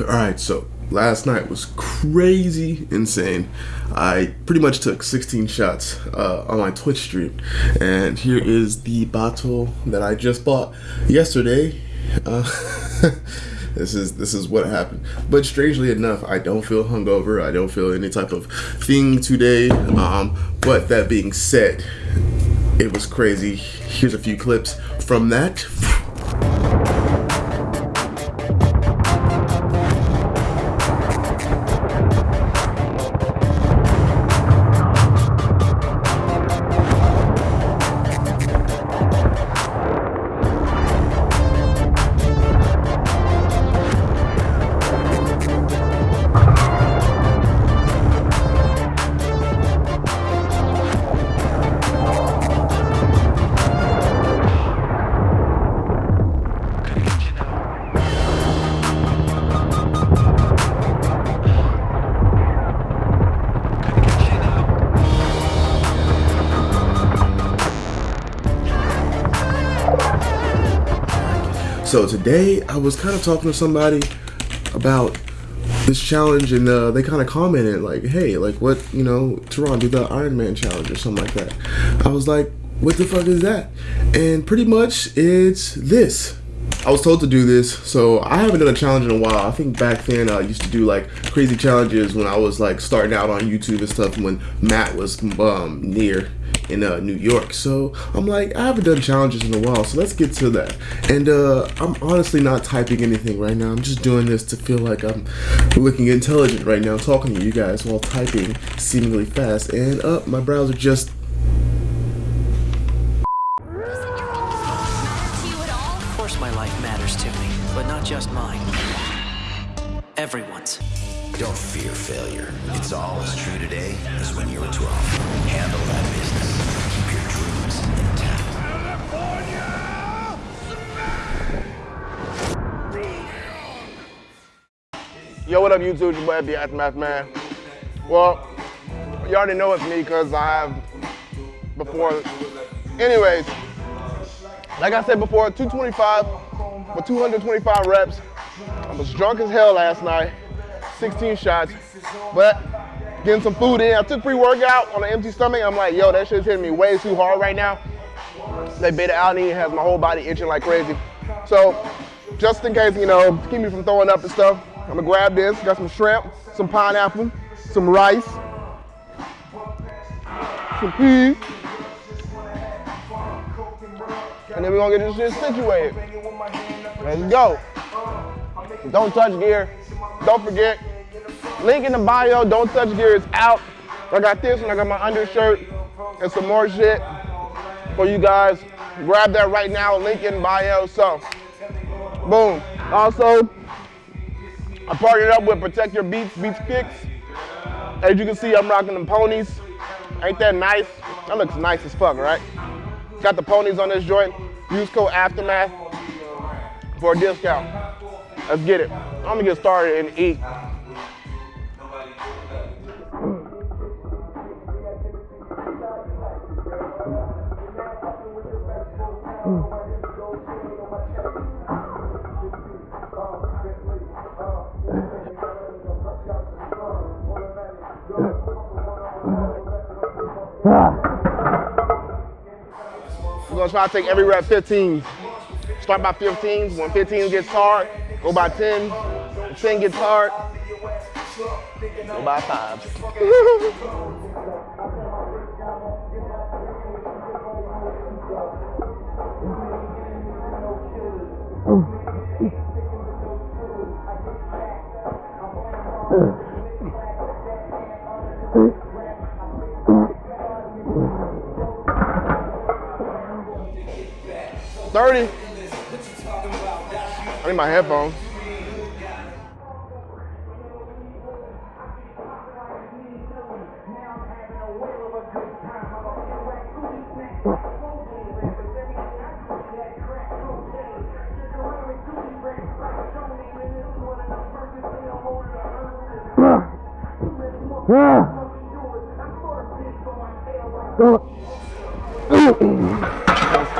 All right, so last night was crazy insane. I pretty much took 16 shots uh, on my Twitch stream, and here is the bottle that I just bought yesterday. Uh, this is this is what happened. But strangely enough, I don't feel hungover. I don't feel any type of thing today. Um, but that being said, it was crazy. Here's a few clips from that. So today I was kind of talking to somebody about this challenge and uh, they kind of commented like, hey, like what, you know, Teron, do the Iron Man challenge or something like that. I was like, what the fuck is that? And pretty much it's this. I was told to do this, so I haven't done a challenge in a while. I think back then I used to do like crazy challenges when I was like starting out on YouTube and stuff when Matt was um, near in uh, New York. So I'm like, I haven't done challenges in a while, so let's get to that. And uh, I'm honestly not typing anything right now. I'm just doing this to feel like I'm looking intelligent right now, talking to you guys while typing seemingly fast. And up, uh, my browser just Of course my life matters to me, but not just mine. Everyone's. Don't fear failure. It's all as true today as when you were 12. Yo, what up, YouTube? Your boy, the Aftermath Man. Well, you already know it's me because I have before. Anyways, like I said before, 225 for 225 reps. I was drunk as hell last night. 16 shots. But getting some food in. I took pre-workout on an empty stomach. I'm like, yo, that shit's hitting me way too hard right now. That beta alanine has my whole body itching like crazy. So just in case, you know, keep me from throwing up and stuff, I'm gonna grab this. Got some shrimp, some pineapple, some rice, some peas. And then we're gonna get this shit situated. Let's go. Don't touch gear. Don't forget, Link in the bio, don't touch gear is out. I got this and I got my undershirt and some more shit for you guys. Grab that right now, link in bio. So, boom. Also, I partnered up with Protect Your Beats, Beats Kicks. As you can see, I'm rocking them ponies. Ain't that nice? That looks nice as fuck, right? Got the ponies on this joint. Use code Aftermath for a discount. Let's get it. I'm gonna get started and eat. Ah. We're gonna try to take every rep 15. Start by 15. When 15 gets hard, go by 10. When 10 gets hard, go by five. my headphones.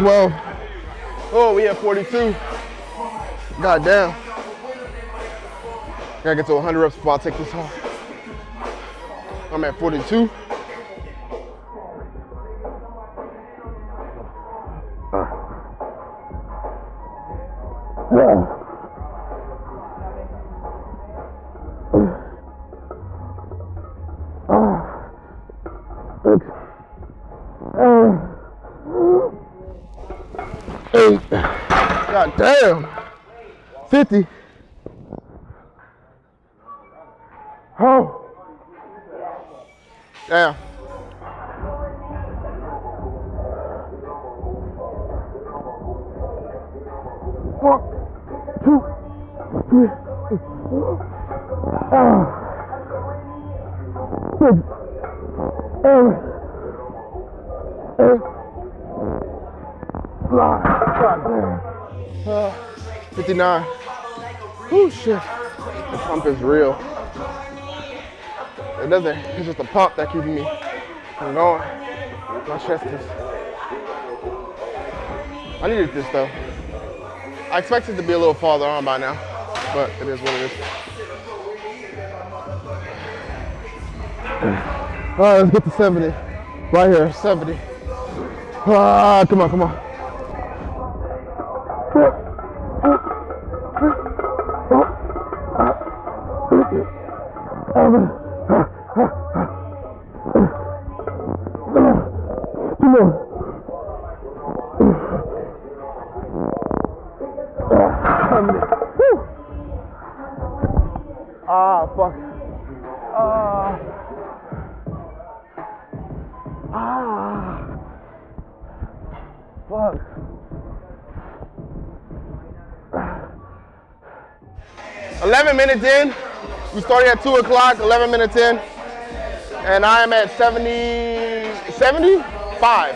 12. Oh, we have 42. God damn. Gotta get to 100 reps before I take this off. I'm at 42. Eight. God damn. 50. Oh. Damn. One, two, three, ah, six, seven, eight, nine. God damn. Uh, 59. Shit. The pump is real. It doesn't, it's just a pump that keeps me from going. My chest is. I needed this though. I expected to be a little farther on by now, but it is what it is. All right, let's get to 70. Right here, 70. Ah, come on, come on. Fuck. Eleven minutes in. We started at two o'clock. Eleven minutes in, and I am at 70, 75,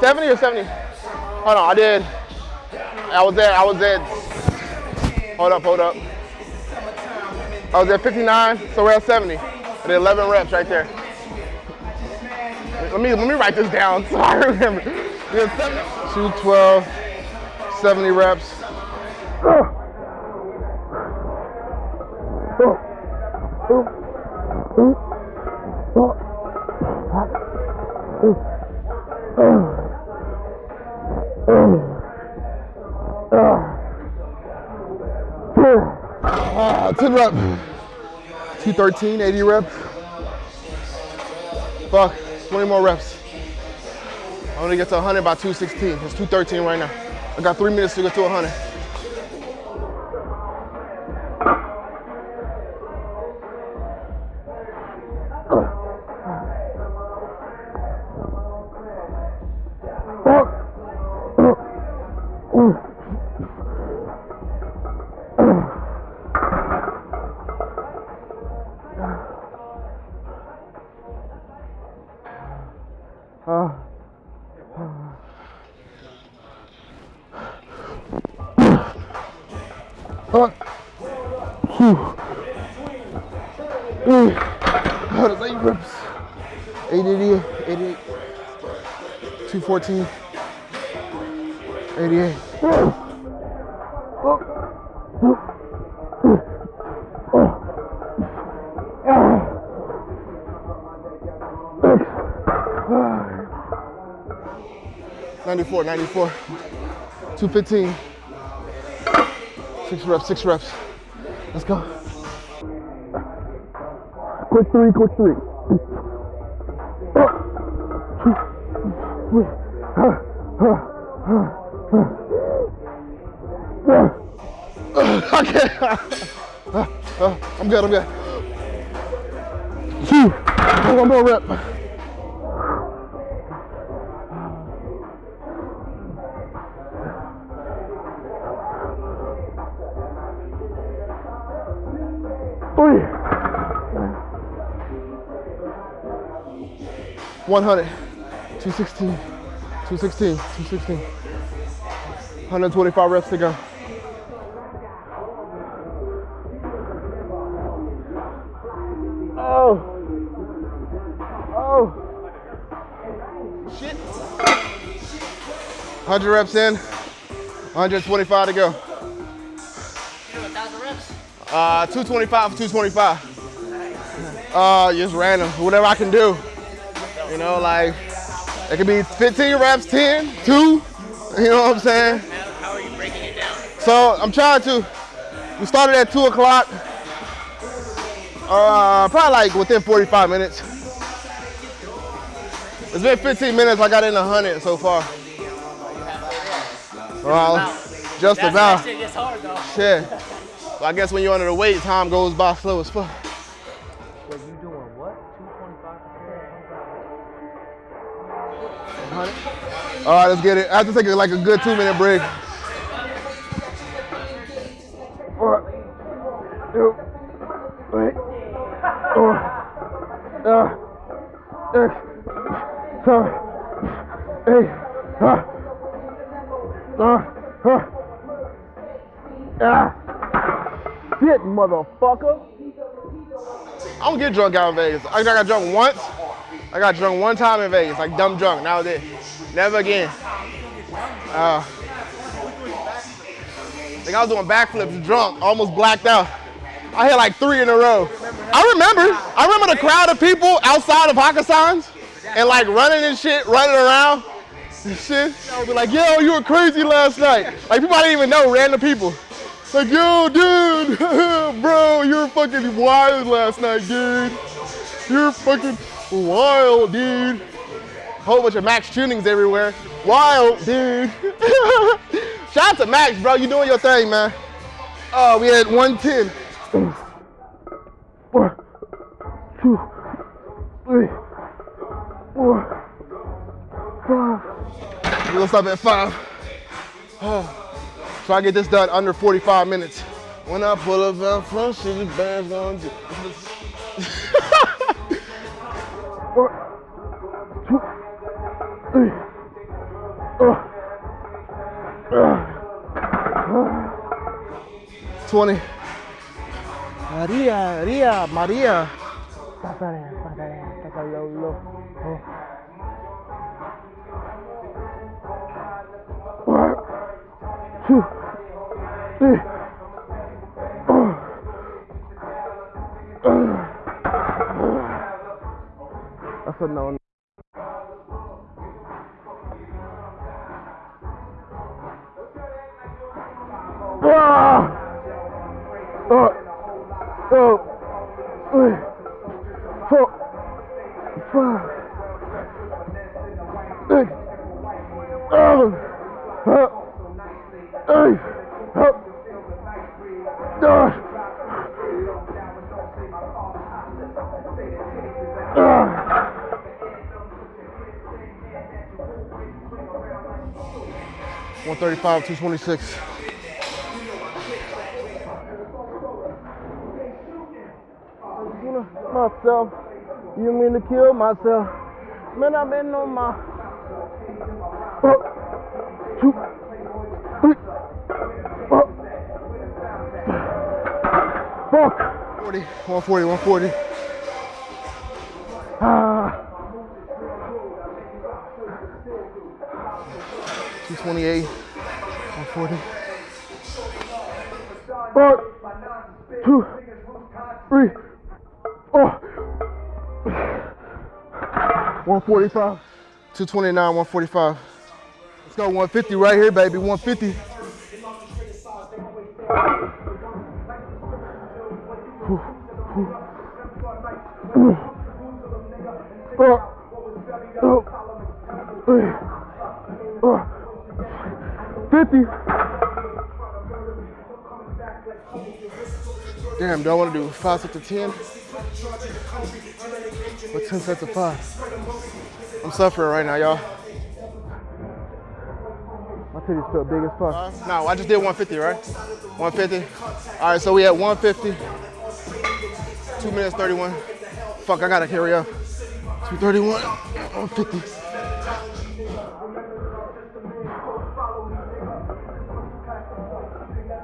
70 or 70. Hold on, I did. I was at. I was at. Hold up, hold up. I was at 59, so we're at 70. I did 11 reps right there. Let me let me write this down so I remember. We had 70, 212, 70 reps. Ah, 10 reps. 213, 80 reps. Fuck, 20 more reps. I'm gonna get to 100 by 216. It's 213 right now. I got three minutes to get to 100. Fuck. Whew. Mm. Oh, that's eight reps. 888, 88, 214, 88. Ninety-four, ninety-four, two fifteen. Six reps, six reps. Let's go. Quick three, quick three. Okay. I'm good, I'm good. Phew. One more rep. 100. 216. 216. 216. 125 reps to go. Oh. Oh. Shit. 100 reps in. 125 to go. Uh, 225 225. Uh, just random, whatever I can do. You know, like, it could be 15 reps, 10, 2, you know what I'm saying? How are you breaking it down? So I'm trying to, we started at 2 o'clock, uh, probably like within 45 minutes. It's been 15 minutes, I got in 100 so far. Well, just That's, about. That shit gets hard though. Shit. So I guess when you're under the weight, time goes by slow as fuck. Wait, you doing what? 225 All right, let's get it. I have to take a, like a good two minute break. One, two, three, four, uh, six, seven, eight, uh, uh, uh, ah. Shit, motherfucker. I don't get drunk out in Vegas. I got drunk once. I got drunk one time in Vegas, like dumb drunk. Now that. Never again. Uh, I think I was doing backflips drunk, almost blacked out. I hit like three in a row. I remember. I remember the crowd of people outside of Hakkasan's and like running and shit, running around and shit. I would be like, yo, you were crazy last night. Like people I didn't even know, random people. Like, yo, dude, bro, you were fucking wild last night, dude. You're fucking wild, dude. Whole bunch of Max tunings everywhere. Wild, dude. Shout out to Max, bro. You doing your thing, man. Oh, we had 110. One, two, three, four, five. We'll stop at five. Oh. Try to get this done under 45 minutes. When I pull up front, shit, the band's gonna. One, two, three, uh, uh, 20. Maria, Maria, Maria. One, two, three. That's a no. Ah! Oh, oh, three, four, five, six, seven, eight, nine. 135, 226. Myself, you mean to kill myself? Man, I've been on my one, two, three, oh. four, four. 40, 140, 140. Ah. 228. 140. One, two, three. Oh. 145. 229, 145. Let's go 150 right here, baby. 150. Oh. Oh. 50. Damn, do I want to do five sets of 10? What 10 sets of five? I'm suffering right now, y'all. My titties feel big as fuck. No, I just did 150, right? 150. All right, so we at 150. Two minutes 31. Fuck, I gotta carry up. 231, 150.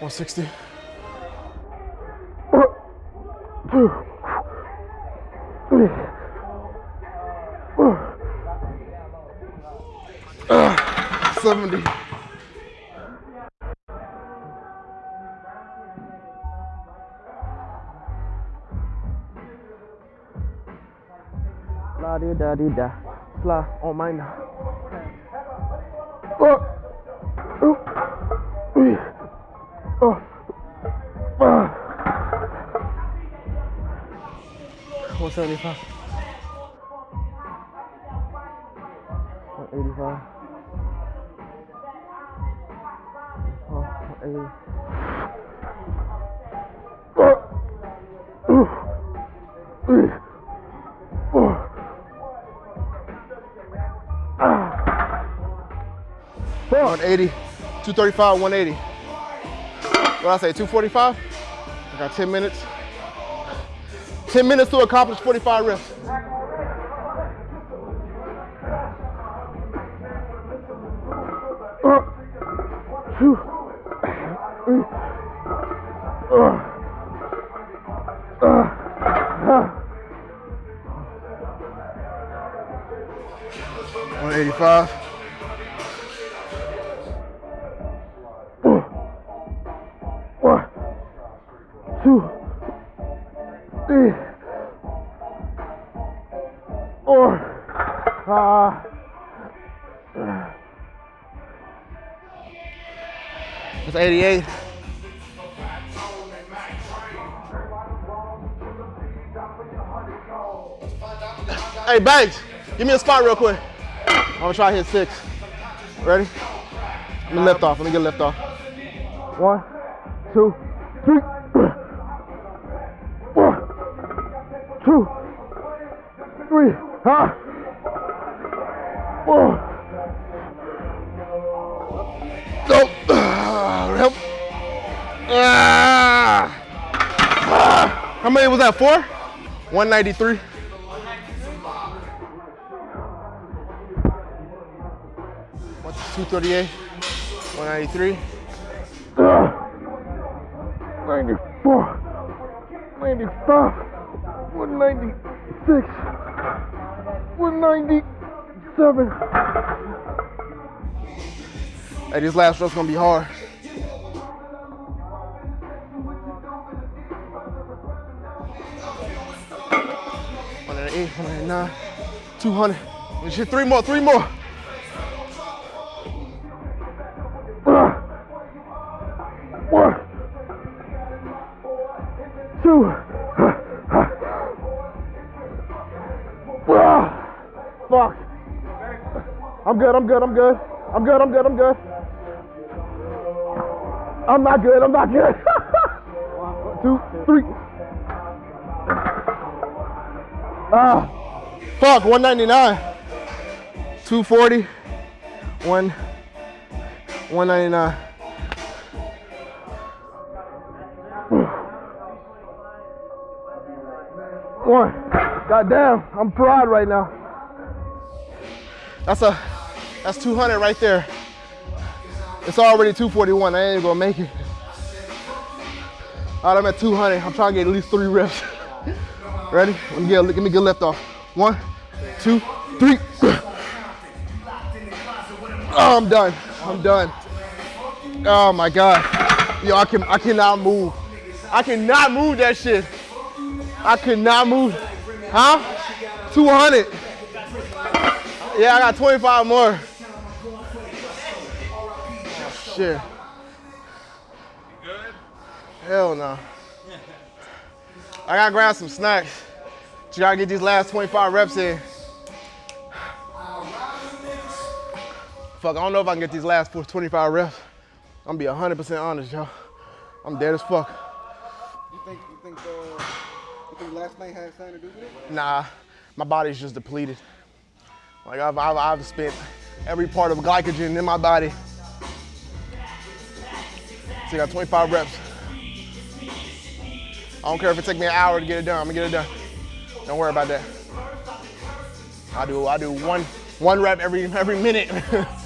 160. Uh, 70. La di da di da. Fly on mine. Oh. 475. 185. One eighty, two thirty-five, one eighty. What I say, two forty-five? I got ten minutes. 10 minutes to accomplish 45 reps. Uh, two, Banks, give me a spot real quick. I'm gonna try to hit six. Ready? Let me lift off. Let me get a lift off. One, two, three. One, two, three. Huh? Nope. Help. Ah. Ah. How many was that? Four? 193. 238, 193. Ah, 94, 95, 196, 197. Hey, this last row's gonna be hard. One hundred eight, one hundred nine, two hundred. Let's hit three more, three more. I'm good, I'm good, I'm good. I'm good, I'm good, I'm good. I'm not good, I'm not good. One, two, three. Ah, fuck, 199. 240. One, 199. One. Goddamn, I'm proud right now. That's a, that's 200 right there. It's already 241. I ain't gonna make it. All right, I'm at 200. I'm trying to get at least three reps. Ready? Let me get, let me get lift off. One, two, three. Oh, I'm done. I'm done. Oh my God. Yo, I can I cannot move. I cannot move that shit. I cannot move. Huh? 200. Yeah, I got 25 more. Shit. Hell no. I gotta grab some snacks. You gotta get these last 25 reps in. Fuck, I don't know if I can get these last 25 reps. I'm gonna be 100% honest, y'all. I'm dead as fuck. You think you think uh, you think last night had something to do with it? Nah, my body's just depleted. Like I've, I've, I've spent every part of glycogen in my body. So you got 25 reps. I don't care if it take me an hour to get it done. I'm gonna get it done. Don't worry about that. I do I do one one rep every every minute.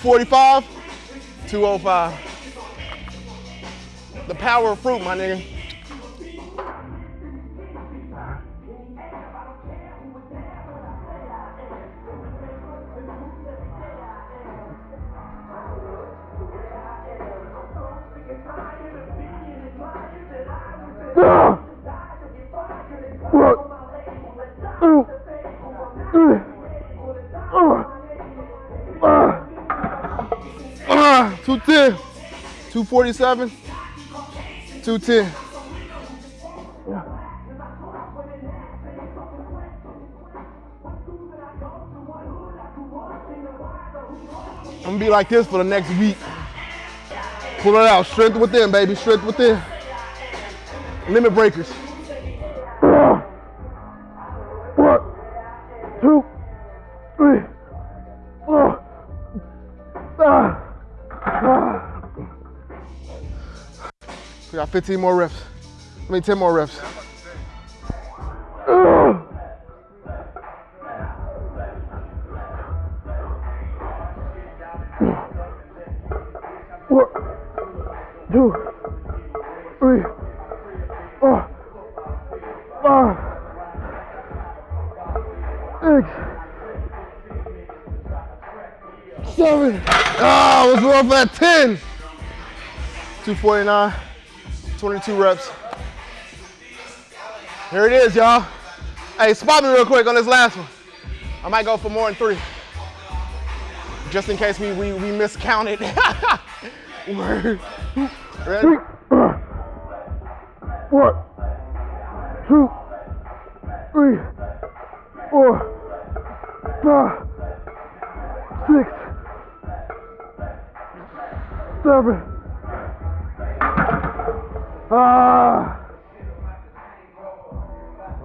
Two forty-five, two oh five. The power of fruit, my nigga. Ah, 210, 247, 210. I'm gonna be like this for the next week. Pull it out, strength within, baby, strength within. Limit breakers. We 15 more reps. I mean, 10 more reps. One, two, three, four, five, six, seven. Ah, I was off at 10. 249, 22 reps. Here it is, y'all. Hey, spot me real quick on this last one. I might go for more than three. Just in case we, we, we miscounted. Ready? One, two, three, four, five, six, seven. Ah.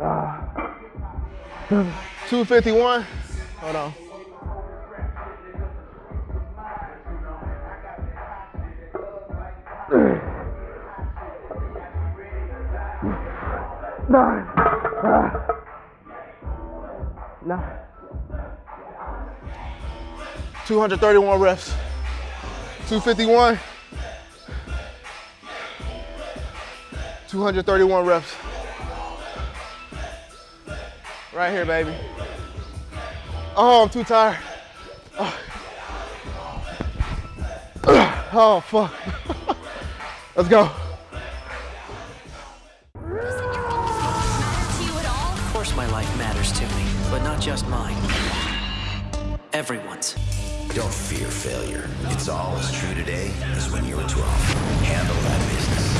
Ah. 251. Hold on. Nine. Ah. Nine. 231 reps. 251. 231 reps. Right here, baby. Oh, I'm too tired. Oh, oh fuck. Let's go. Of course my life matters to me, but not just mine. Everyone's. Don't fear failure. It's all as true today as when you were 12. Handle that business.